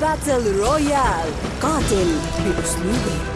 Battle Royale. Katil bir.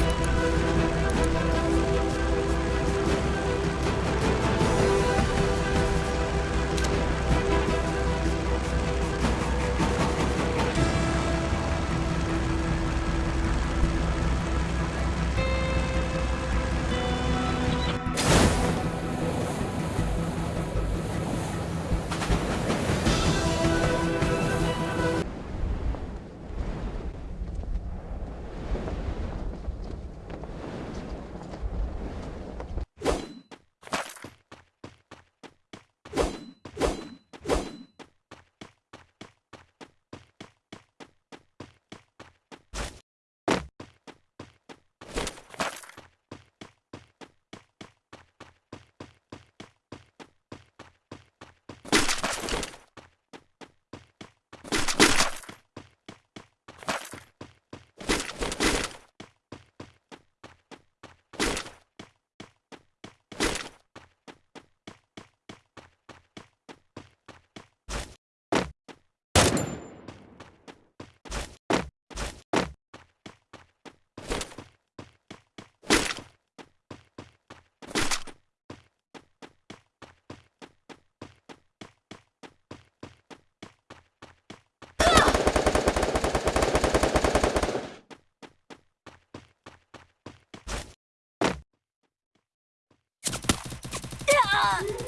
啊。